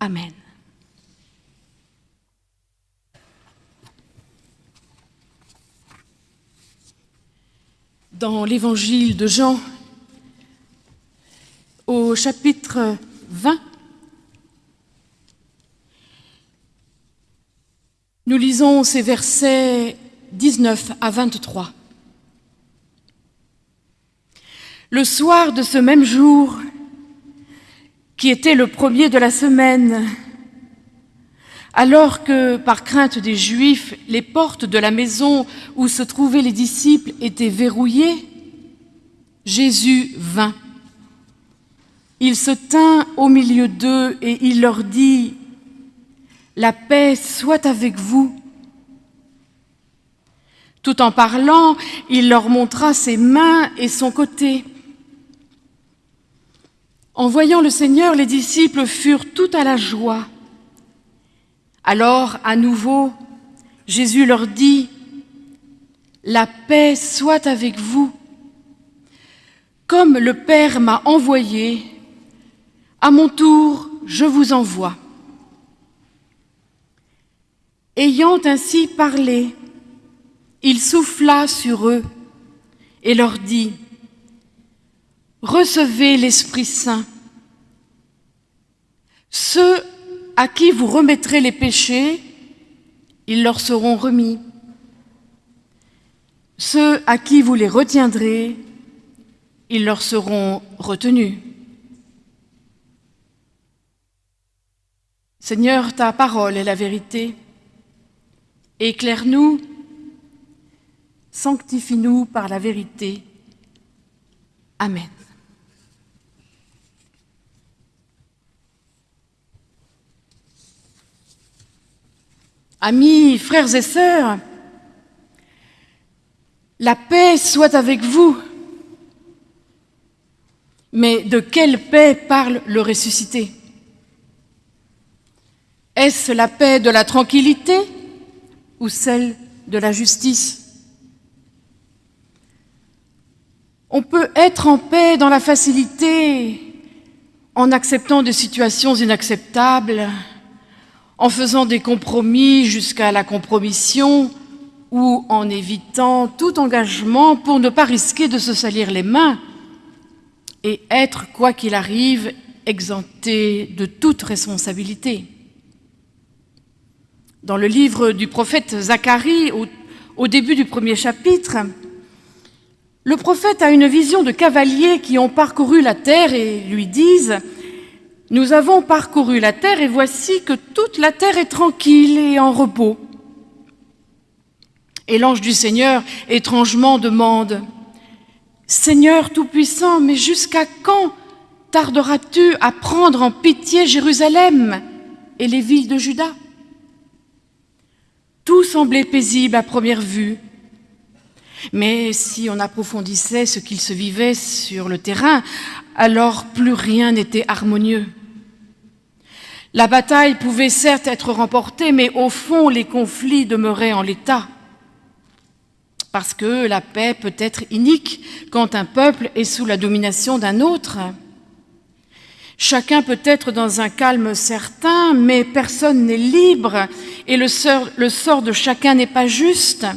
Amen. Dans l'évangile de Jean, au chapitre 20, nous lisons ces versets 19 à 23. Le soir de ce même jour, qui était le premier de la semaine, alors que, par crainte des Juifs, les portes de la maison où se trouvaient les disciples étaient verrouillées, Jésus vint. Il se tint au milieu d'eux et il leur dit, « La paix soit avec vous !» Tout en parlant, il leur montra ses mains et son côté. En voyant le Seigneur, les disciples furent tout à la joie. Alors, à nouveau, Jésus leur dit, « La paix soit avec vous. Comme le Père m'a envoyé, à mon tour, je vous envoie. » Ayant ainsi parlé, il souffla sur eux et leur dit, Recevez l'Esprit Saint. Ceux à qui vous remettrez les péchés, ils leur seront remis. Ceux à qui vous les retiendrez, ils leur seront retenus. Seigneur, ta parole est la vérité. Éclaire-nous, sanctifie-nous par la vérité. Amen. Amis, frères et sœurs, la paix soit avec vous. Mais de quelle paix parle le ressuscité? Est-ce la paix de la tranquillité ou celle de la justice? On peut être en paix dans la facilité en acceptant des situations inacceptables, en faisant des compromis jusqu'à la compromission ou en évitant tout engagement pour ne pas risquer de se salir les mains et être, quoi qu'il arrive, exempté de toute responsabilité. Dans le livre du prophète Zacharie, au, début du premier chapitre, le prophète a une vision de cavaliers qui ont parcouru la terre et lui disent nous avons parcouru la terre et voici que toute la terre est tranquille et en repos. Et l'ange du Seigneur étrangement demande, Seigneur Tout-Puissant, mais jusqu'à quand tarderas-tu à prendre en pitié Jérusalem et les villes de Juda? Tout semblait paisible à première vue, mais si on approfondissait ce qu'il se vivait sur le terrain, alors plus rien n'était harmonieux. La bataille pouvait certes être remportée, mais au fond, les conflits demeuraient en l'état. Parce que la paix peut être inique quand un peuple est sous la domination d'un autre. Chacun peut être dans un calme certain, mais personne n'est libre et le sort, de chacun n'est pas juste.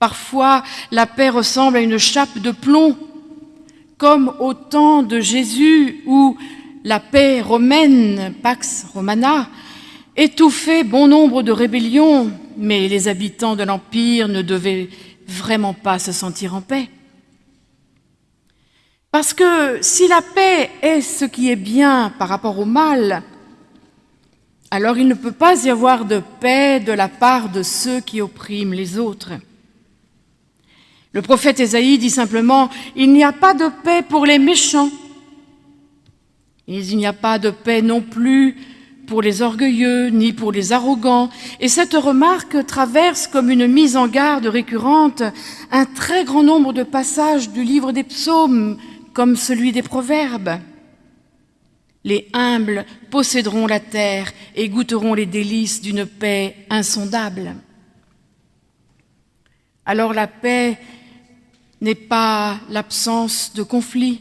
Parfois, la paix ressemble à une chape de plomb comme au temps de Jésus où la paix romaine, Pax Romana, étouffait bon nombre de rébellions, mais les habitants de l'Empire ne devaient vraiment pas se sentir en paix. Parce que si la paix est ce qui est bien par rapport au mal, alors il ne peut pas y avoir de paix de la part de ceux qui oppriment les autres. Le prophète Ésaïe dit simplement « Il n'y a pas de paix pour les méchants, il n'y a pas de paix non plus pour les orgueilleux, ni pour les arrogants. » Et cette remarque traverse comme une mise en garde récurrente un très grand nombre de passages du livre des psaumes, comme celui des proverbes. Les humbles posséderont la terre et goûteront les délices d'une paix insondable. Alors la paix n'est pas l'absence de conflit.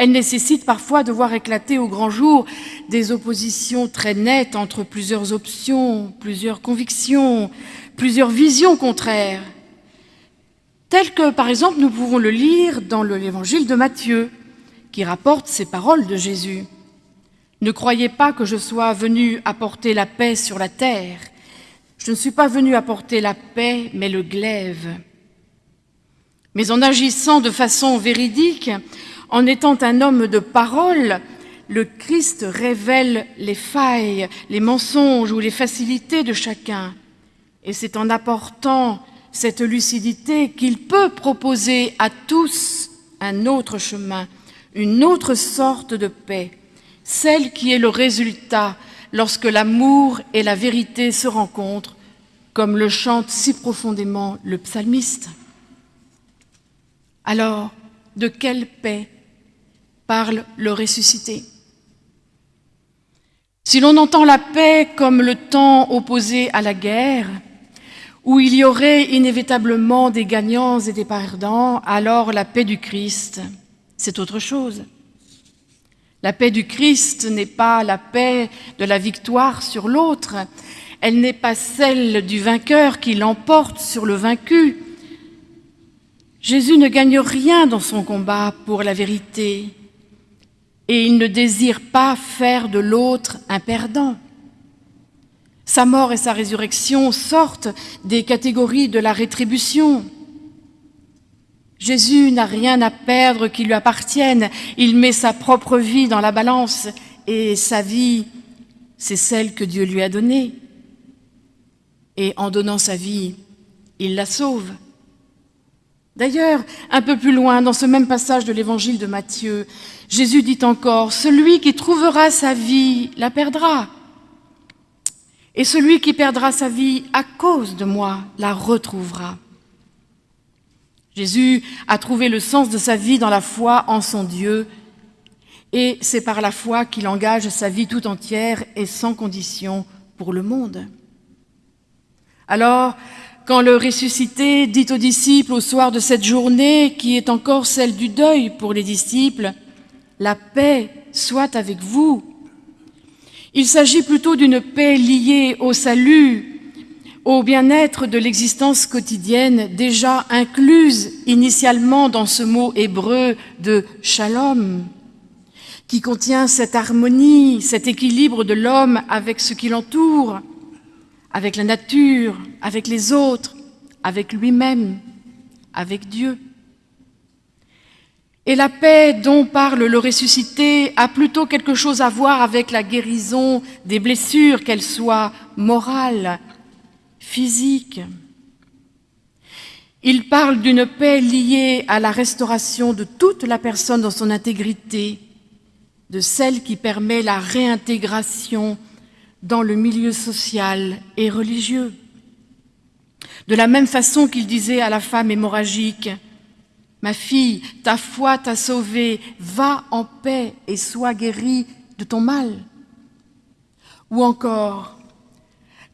Elle nécessite parfois de voir éclater au grand jour des oppositions très nettes entre plusieurs options, plusieurs convictions, plusieurs visions contraires, telles que, par exemple, nous pouvons le lire dans l'évangile de Matthieu, qui rapporte ces paroles de Jésus. Ne croyez pas que je sois venu apporter la paix sur la terre. Je ne suis pas venu apporter la paix, mais le glaive. Mais en agissant de façon véridique, en étant un homme de parole, le Christ révèle les failles, les mensonges ou les facilités de chacun. Et c'est en apportant cette lucidité qu'il peut proposer à tous un autre chemin, une autre sorte de paix, celle qui est le résultat lorsque l'amour et la vérité se rencontrent, comme le chante si profondément le psalmiste. Alors, de quelle paix parle le ressuscité. Si l'on entend la paix comme le temps opposé à la guerre, où il y aurait inévitablement des gagnants et des perdants, alors la paix du Christ, c'est autre chose. La paix du Christ n'est pas la paix de la victoire sur l'autre, elle n'est pas celle du vainqueur qui l'emporte sur le vaincu, Jésus ne gagne rien dans son combat pour la vérité et il ne désire pas faire de l'autre un perdant. Sa mort et sa résurrection sortent des catégories de la rétribution. Jésus n'a rien à perdre qui lui appartienne. Il met sa propre vie dans la balance et sa vie, c'est celle que Dieu lui a donnée. Et en donnant sa vie, il la sauve. D'ailleurs, un peu plus loin, dans ce même passage de l'évangile de Matthieu, Jésus dit encore, Celui qui trouvera sa vie la perdra. Et celui qui perdra sa vie à cause de moi la retrouvera. Jésus a trouvé le sens de sa vie dans la foi en son Dieu, et c'est par la foi qu'il engage sa vie tout entière et sans condition pour le monde. Alors, quand le ressuscité dit aux disciples au soir de cette journée, qui est encore celle du deuil pour les disciples, La paix soit avec vous. Il s'agit plutôt d'une paix liée au salut, au bien-être de l'existence quotidienne, déjà incluse initialement dans ce mot hébreu de shalom, qui contient cette harmonie, cet équilibre de l'homme avec ce qui l'entoure, avec la nature, avec les autres, avec lui-même, avec Dieu. Et la paix dont parle le ressuscité a plutôt quelque chose à voir avec la guérison des blessures, qu'elles soient morales, physiques. Il parle d'une paix liée à la restauration de toute la personne dans son intégrité, de celle qui permet la réintégration dans le milieu social et religieux. De la même façon qu'il disait à la femme hémorragique, Ma fille, ta foi t'a sauvée, va en paix et sois guérie de ton mal. Ou encore,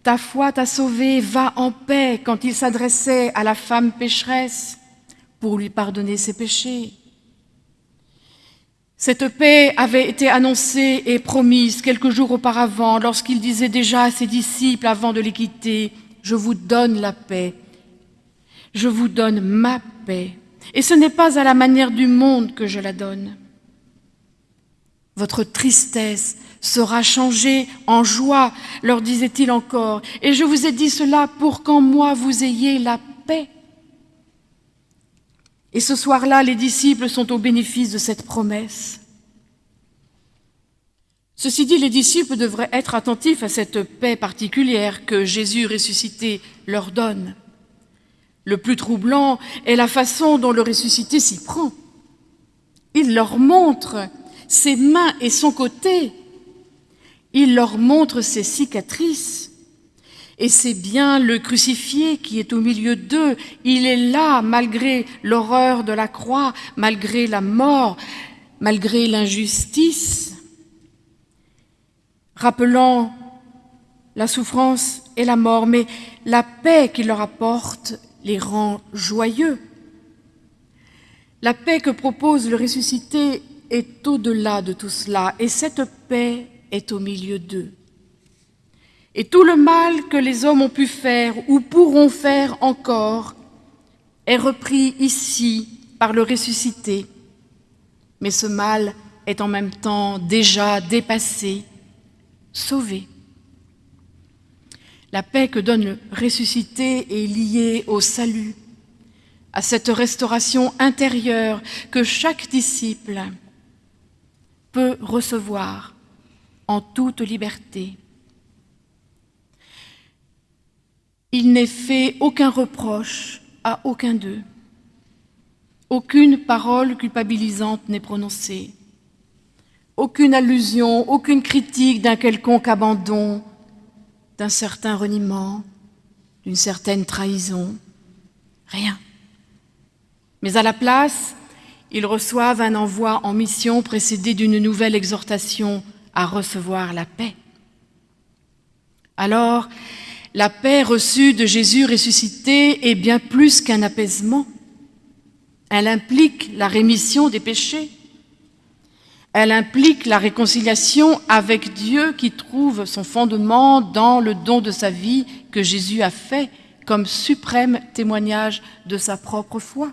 ta foi t'a sauvée, va en paix quand il s'adressait à la femme pécheresse pour lui pardonner ses péchés. Cette paix avait été annoncée et promise quelques jours auparavant lorsqu'il disait déjà à ses disciples avant de les quitter, Je vous donne la paix, je vous donne ma paix, et ce n'est pas à la manière du monde que je la donne. Votre tristesse sera changée en joie, leur disait-il encore, et je vous ai dit cela pour qu'en moi vous ayez la paix. Et ce soir-là, les disciples sont au bénéfice de cette promesse. Ceci dit, les disciples devraient être attentifs à cette paix particulière que Jésus ressuscité leur donne. Le plus troublant est la façon dont le ressuscité s'y prend. Il leur montre ses mains et son côté. Il leur montre ses cicatrices. Et c'est bien le crucifié qui est au milieu d'eux. Il est là malgré l'horreur de la croix, malgré la mort, malgré l'injustice, rappelant la souffrance et la mort, mais la paix qu'il leur apporte les rend joyeux. La paix que propose le ressuscité est au-delà de tout cela et cette paix est au milieu d'eux. Et tout le mal que les hommes ont pu faire ou pourront faire encore est repris ici par le ressuscité. Mais ce mal est en même temps déjà dépassé, sauvé. La paix que donne le ressuscité est liée au salut, à cette restauration intérieure que chaque disciple peut recevoir en toute liberté. Il n'est fait aucun reproche à aucun d'eux. Aucune parole culpabilisante n'est prononcée. Aucune allusion, aucune critique d'un quelconque abandon, d'un certain reniement, d'une certaine trahison. Rien. Mais à la place, ils reçoivent un envoi en mission précédé d'une nouvelle exhortation à recevoir la paix. Alors, la paix reçue de Jésus ressuscité est bien plus qu'un apaisement. Elle implique la rémission des péchés. Elle implique la réconciliation avec Dieu qui trouve son fondement dans le don de sa vie que Jésus a fait comme suprême témoignage de sa propre foi.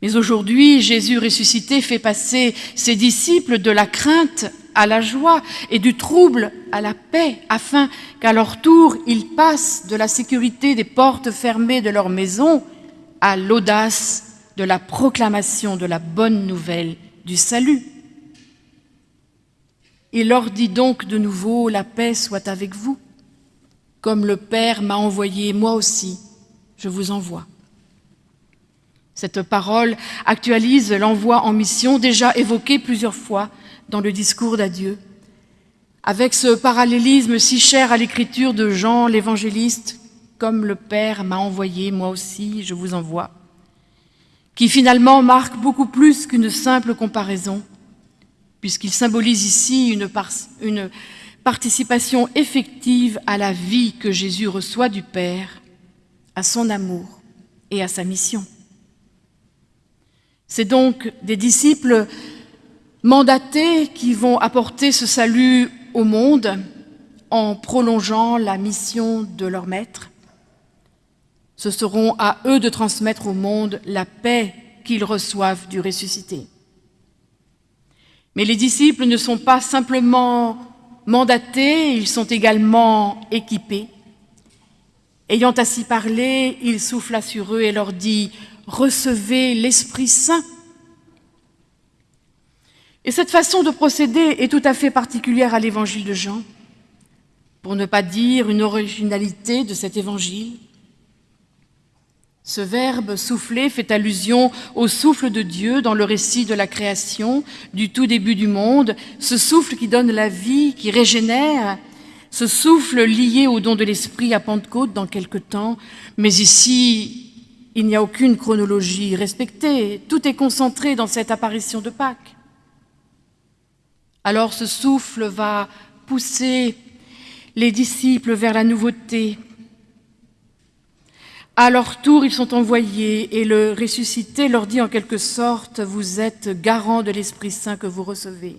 Mais aujourd'hui, Jésus ressuscité fait passer ses disciples de la crainte à la joie et du trouble à la paix, afin qu'à leur tour, ils passent de la sécurité des portes fermées de leur maison à l'audace de la proclamation de la bonne nouvelle du salut. Il leur dit donc de nouveau, la paix soit avec vous. Comme le Père m'a envoyé, moi aussi, je vous envoie. Cette parole actualise l'envoi en mission déjà évoqué plusieurs fois dans le discours d'adieu. Avec ce parallélisme si cher à l'écriture de Jean l'évangéliste, comme le Père m'a envoyé, moi aussi je vous envoie, qui finalement marque beaucoup plus qu'une simple comparaison, puisqu'il symbolise ici une, participation effective à la vie que Jésus reçoit du Père, à son amour et à sa mission. C'est donc des disciples mandatés qui vont apporter ce salut au monde en prolongeant la mission de leur maître. Ce seront à eux de transmettre au monde la paix qu'ils reçoivent du ressuscité. Mais les disciples ne sont pas simplement mandatés, ils sont également équipés. Ayant ainsi parlé, il souffla sur eux et leur dit recevez l'Esprit Saint. Et cette façon de procéder est tout à fait particulière à l'évangile de Jean, pour ne pas dire une originalité de cet évangile. Ce verbe souffler fait allusion au souffle de Dieu dans le récit de la création, du tout début du monde, ce souffle qui donne la vie, qui régénère, ce souffle lié au don de l'Esprit à Pentecôte dans quelque temps, mais ici il n'y a aucune chronologie respectée, tout est concentré dans cette apparition de Pâques. Alors ce souffle va pousser les disciples vers la nouveauté. À leur tour, ils sont envoyés et le ressuscité leur dit en quelque sorte, vous êtes garant de l'Esprit Saint que vous recevez.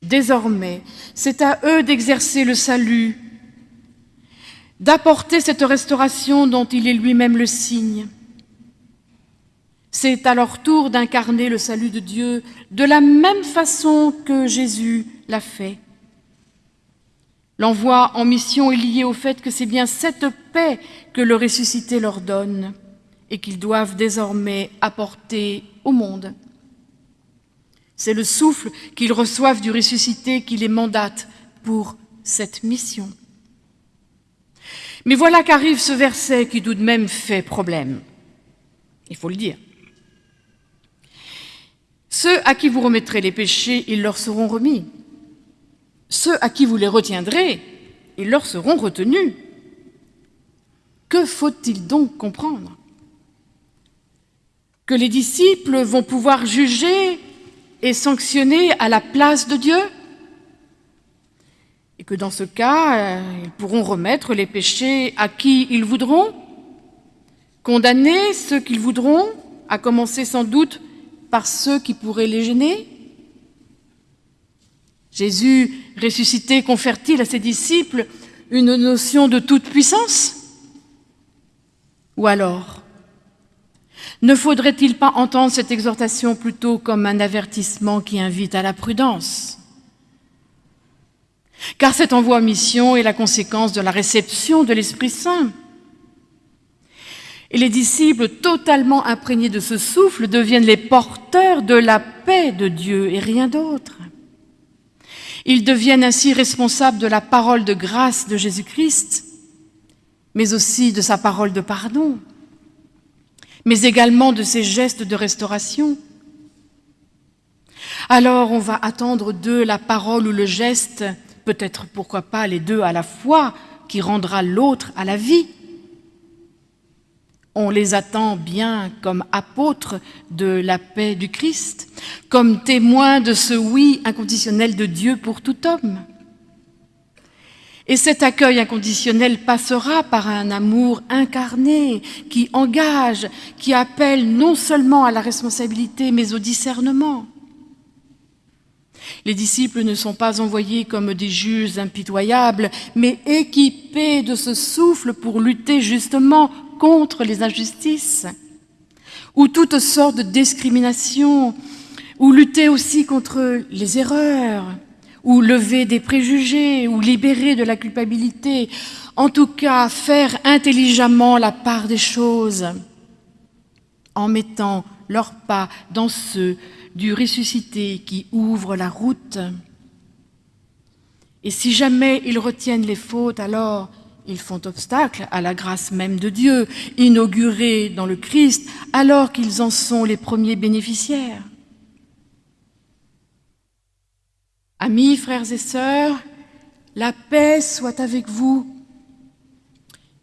Désormais, c'est à eux d'exercer le salut d'apporter cette restauration dont il est lui-même le signe. C'est à leur tour d'incarner le salut de Dieu de la même façon que Jésus l'a fait. L'envoi en mission est lié au fait que c'est bien cette paix que le ressuscité leur donne et qu'ils doivent désormais apporter au monde. C'est le souffle qu'ils reçoivent du ressuscité qui les mandate pour cette mission. Mais voilà qu'arrive ce verset qui tout de même fait problème. Il faut le dire. Ceux à qui vous remettrez les péchés, ils leur seront remis. Ceux à qui vous les retiendrez, ils leur seront retenus. Que faut-il donc comprendre? Que les disciples vont pouvoir juger et sanctionner à la place de Dieu? Et que dans ce cas, euh, ils pourront remettre les péchés à qui ils voudront, condamner ceux qu'ils voudront, à commencer sans doute par ceux qui pourraient les gêner. Jésus ressuscité confère-t-il à ses disciples une notion de toute puissance Ou alors, ne faudrait-il pas entendre cette exhortation plutôt comme un avertissement qui invite à la prudence? Car cet envoi en mission est la conséquence de la réception de l'Esprit Saint. Et les disciples, totalement imprégnés de ce souffle, deviennent les porteurs de la paix de Dieu et rien d'autre. Ils deviennent ainsi responsables de la parole de grâce de Jésus-Christ, mais aussi de sa parole de pardon, mais également de ses gestes de restauration. Alors on va attendre d'eux la parole ou le geste, peut-être pourquoi pas les deux à la fois, qui rendra l'autre à la vie. On les attend bien comme apôtres de la paix du Christ, comme témoins de ce oui inconditionnel de Dieu pour tout homme. Et cet accueil inconditionnel passera par un amour incarné qui engage, qui appelle non seulement à la responsabilité, mais au discernement. Les disciples ne sont pas envoyés comme des juges impitoyables, mais équipés de ce souffle pour lutter justement contre les injustices, ou toutes sortes de discriminations, ou lutter aussi contre les erreurs, ou lever des préjugés, ou libérer de la culpabilité, en tout cas faire intelligemment la part des choses, en mettant leurs pas dans ceux du ressuscité qui ouvre la route. Et si jamais ils retiennent les fautes, alors ils font obstacle à la grâce même de Dieu, inaugurée dans le Christ, alors qu'ils en sont les premiers bénéficiaires. Amis, frères et sœurs, la paix soit avec vous.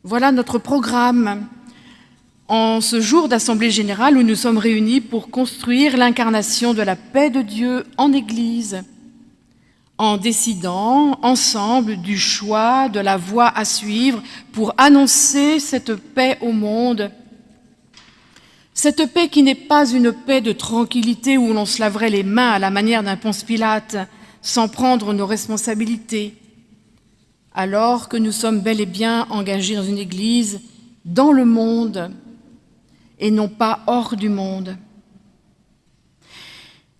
Voilà notre programme en ce jour d'Assemblée générale où nous sommes réunis pour construire l'incarnation de la paix de Dieu en Église en décidant ensemble du choix, de la voie à suivre pour annoncer cette paix au monde. Cette paix qui n'est pas une paix de tranquillité où l'on se laverait les mains à la manière d'un Ponce Pilate sans prendre nos responsabilités, alors que nous sommes bel et bien engagés dans une Église, dans le monde, et non pas hors du monde.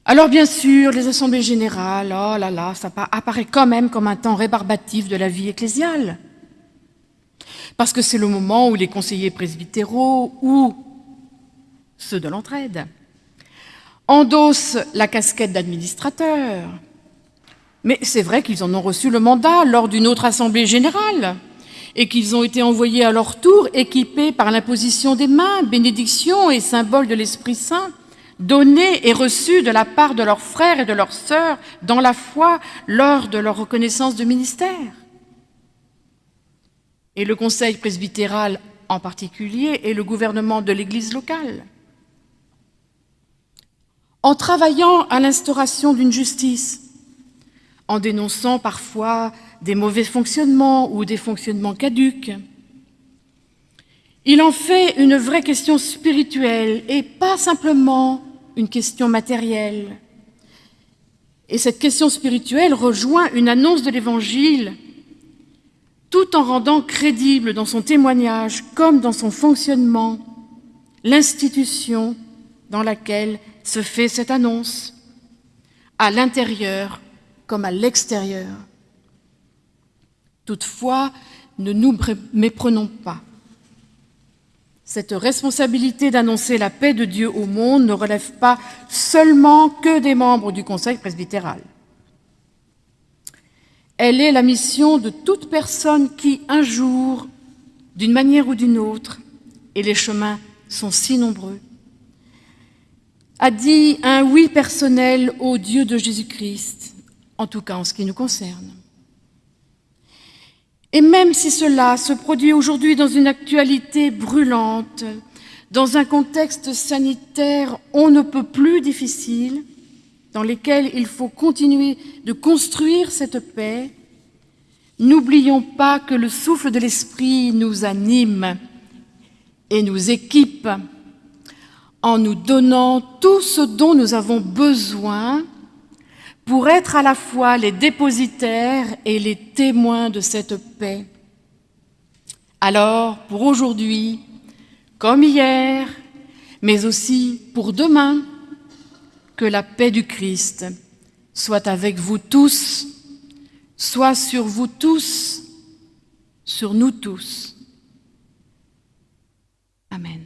Alors bien sûr, les assemblées générales, oh là là, ça apparaît quand même comme un temps rébarbatif de la vie ecclésiale. Parce que c'est le moment où les conseillers presbytéraux ou ceux de l'entraide endossent la casquette d'administrateur. Mais c'est vrai qu'ils en ont reçu le mandat lors d'une autre assemblée générale et qu'ils ont été envoyés à leur tour équipés par l'imposition des mains, bénédiction et symbole de l'Esprit Saint donnés et reçus de la part de leurs frères et de leurs sœurs dans la foi lors de leur reconnaissance de ministère. Et le conseil presbytéral en particulier et le gouvernement de l'Église locale. En travaillant à l'instauration d'une justice, en dénonçant parfois des mauvais fonctionnements ou des fonctionnements caducs, il en fait une vraie question spirituelle et pas simplement une question matérielle. Et cette question spirituelle rejoint une annonce de l'Évangile tout en rendant crédible dans son témoignage comme dans son fonctionnement l'institution dans laquelle se fait cette annonce, à l'intérieur comme à l'extérieur. Toutefois, ne nous méprenons pas. Cette responsabilité d'annoncer la paix de Dieu au monde ne relève pas seulement que des membres du Conseil presbytéral. Elle est la mission de toute personne qui, un jour, d'une manière ou d'une autre, et les chemins sont si nombreux, a dit un oui personnel au Dieu de Jésus-Christ, en tout cas en ce qui nous concerne. Et même si cela se produit aujourd'hui dans une actualité brûlante, dans un contexte sanitaire on ne peut plus difficile, dans lequel il faut continuer de construire cette paix, n'oublions pas que le souffle de l'Esprit nous anime et nous équipe en nous donnant tout ce dont nous avons besoin pour être à la fois les dépositaires et les témoins de cette paix. Alors, pour aujourd'hui, comme hier, mais aussi pour demain, que la paix du Christ soit avec vous tous, soit sur vous tous, sur nous tous. Amen.